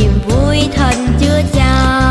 niềm vui thân chưa chào.